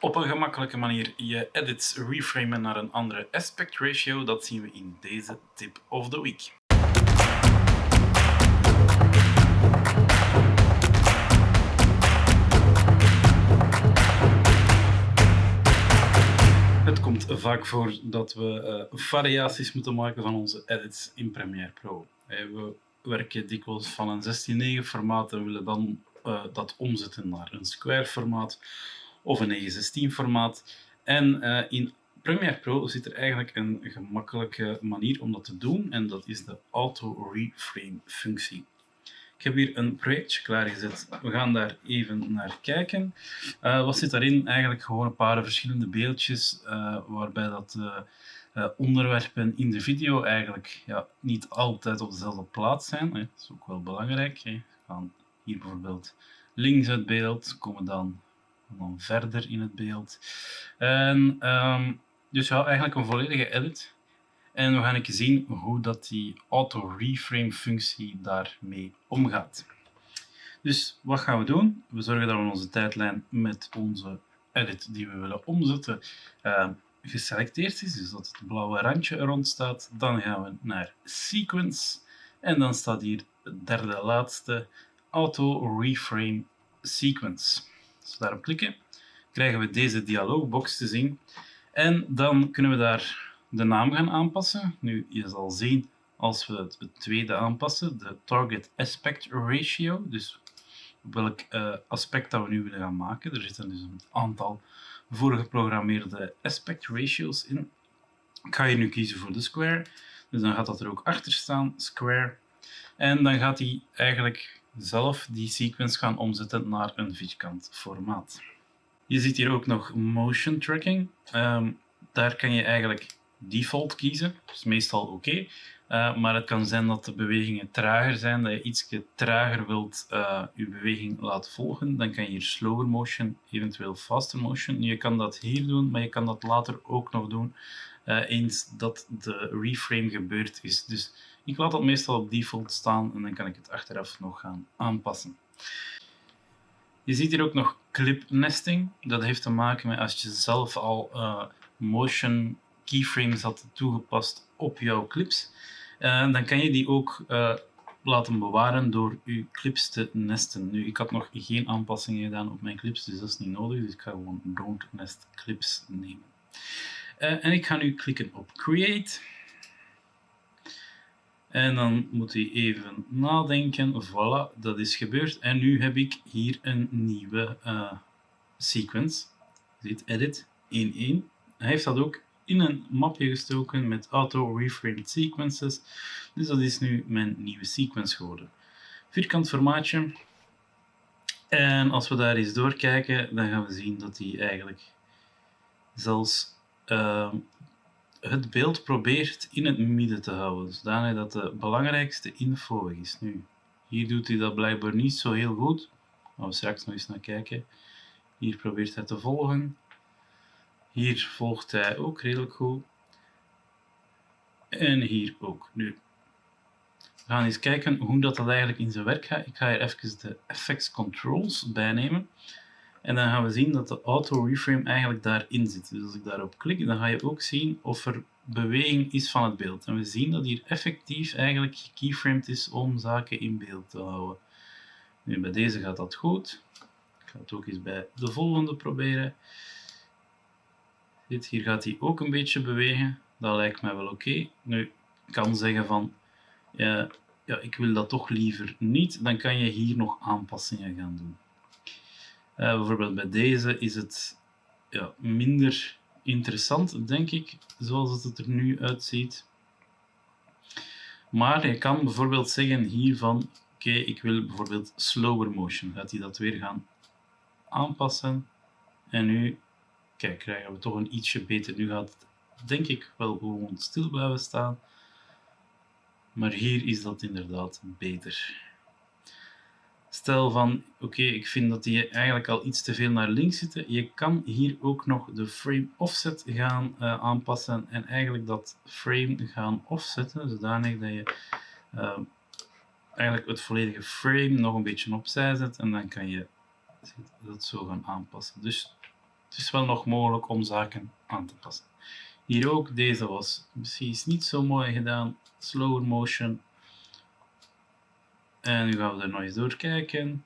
op een gemakkelijke manier je edits reframen naar een andere aspect ratio, dat zien we in deze tip of the week. Het komt vaak voor dat we uh, variaties moeten maken van onze edits in Premiere Pro. We werken dikwijls van een 16.9 formaat en willen dan uh, dat omzetten naar een square formaat of een 916 formaat. En uh, in Premiere Pro zit er eigenlijk een gemakkelijke manier om dat te doen en dat is de auto reframe functie. Ik heb hier een projectje klaargezet. We gaan daar even naar kijken. Uh, wat zit daarin? Eigenlijk gewoon een paar verschillende beeldjes uh, waarbij dat uh, onderwerpen in de video eigenlijk ja, niet altijd op dezelfde plaats zijn. Dat is ook wel belangrijk. Hè. We gaan hier bijvoorbeeld links uit beeld, komen dan, dan verder in het beeld. En, um, dus ja, eigenlijk een volledige edit. En we gaan even zien hoe dat die auto-reframe functie daarmee omgaat. Dus wat gaan we doen? We zorgen dat we onze tijdlijn met onze edit die we willen omzetten uh, geselecteerd is, dus dat het blauwe randje er rond staat. Dan gaan we naar Sequence en dan staat hier de derde laatste Auto Reframe Sequence. Als daarop klikken, krijgen we deze dialoogbox te zien en dan kunnen we daar de naam gaan aanpassen. Nu, je zal zien als we het, tweede aanpassen, de Target Aspect Ratio, dus welk uh, aspect dat we nu willen gaan maken. Er zitten dus een aantal voorgeprogrammeerde aspect ratios in. Ik ga hier nu kiezen voor de square, dus dan gaat dat er ook achter staan, square. En dan gaat hij eigenlijk zelf die sequence gaan omzetten naar een vierkant formaat. Je ziet hier ook nog motion tracking. Um, daar kan je eigenlijk default kiezen. Dat is meestal oké. Uh, maar het kan zijn dat de bewegingen trager zijn, dat je iets trager wilt uh, je beweging laten volgen. Dan kan je hier slower motion, eventueel faster motion. Je kan dat hier doen, maar je kan dat later ook nog doen uh, eens dat de reframe gebeurd is. Dus ik laat dat meestal op default staan en dan kan ik het achteraf nog gaan aanpassen. Je ziet hier ook nog clip nesting. Dat heeft te maken met als je zelf al motion keyframes had toegepast op jouw clips, uh, dan kan je die ook uh, laten bewaren door je clips te nesten. Nu, ik had nog geen aanpassingen gedaan op mijn clips, dus dat is niet nodig. Dus ik ga gewoon don't nest clips nemen. En ik ga nu klikken op create. En dan moet hij even nadenken. Voilà, dat is gebeurd. En nu heb ik hier een nieuwe sequence. Ziet edit 1.1. Hij heeft dat ook in een mapje gestoken met auto reframed sequences. Dus dat is nu mijn nieuwe sequence geworden. Vierkant formaatje. En als we daar eens doorkijken, dan gaan we zien dat hij eigenlijk zelfs uh, het beeld probeert in het midden te houden. Zodanig dat de belangrijkste info is. Nu, hier doet hij dat blijkbaar niet zo heel goed. Gaan we straks nog eens naar kijken. Hier probeert hij te volgen. Hier volgt hij ook redelijk goed. En hier ook. Nu, we gaan eens kijken hoe dat, dat eigenlijk in zijn werk gaat. Ik ga hier even de effects controls bijnemen. En dan gaan we zien dat de auto reframe eigenlijk daarin zit. Dus als ik daarop klik, dan ga je ook zien of er beweging is van het beeld. En we zien dat hier effectief eigenlijk gekeyframed is om zaken in beeld te houden. Nu, bij deze gaat dat goed. Ik ga het ook eens bij de volgende proberen. Dit, hier gaat hij ook een beetje bewegen. Dat lijkt mij wel oké. Nu, ik kan zeggen van, ja, ja, ik wil dat toch liever niet. Dan kan je hier nog aanpassingen gaan doen. Uh, bijvoorbeeld bij deze is het ja, minder interessant, denk ik, zoals het er nu uitziet. Maar je kan bijvoorbeeld zeggen hiervan, oké, ik wil bijvoorbeeld slower motion. Gaat hij dat weer gaan aanpassen. En nu kijk, krijgen we toch een ietsje beter. Nu gaat het denk ik wel gewoon stil blijven staan. Maar hier is dat inderdaad beter. Stel van, oké, ik vind dat die eigenlijk al iets te veel naar links zitten. Je kan hier ook nog de frame offset gaan uh, aanpassen en eigenlijk dat frame gaan offsetten, zodanig dat je uh, eigenlijk het volledige frame nog een beetje opzij zet en dan kan je dat zo gaan aanpassen. Dus het is wel nog mogelijk om zaken aan te passen. Hier ook, deze was precies niet zo mooi gedaan. Slower motion. En nu gaan we er nog eens doorkijken.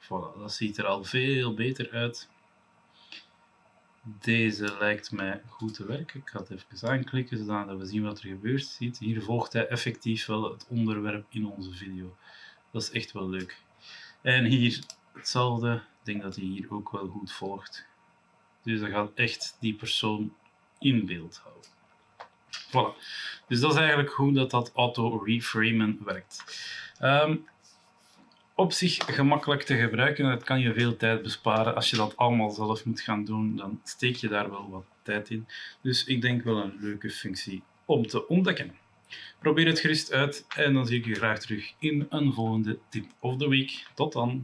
Voilà, dat ziet er al veel beter uit. Deze lijkt mij goed te werken. Ik ga het even aanklikken zodat we zien wat er gebeurt. Ziet, hier volgt hij effectief wel het onderwerp in onze video. Dat is echt wel leuk. En hier hetzelfde. Ik denk dat hij hier ook wel goed volgt. Dus dat gaat echt die persoon in beeld houden. Voilà. Dus dat is eigenlijk hoe dat, auto-reframen werkt. Um, op zich gemakkelijk te gebruiken. Het kan je veel tijd besparen. Als je dat allemaal zelf moet gaan doen, dan steek je daar wel wat tijd in. Dus ik denk wel een leuke functie om te ontdekken. Probeer het gerust uit en dan zie ik je graag terug in een volgende tip of the week. Tot dan!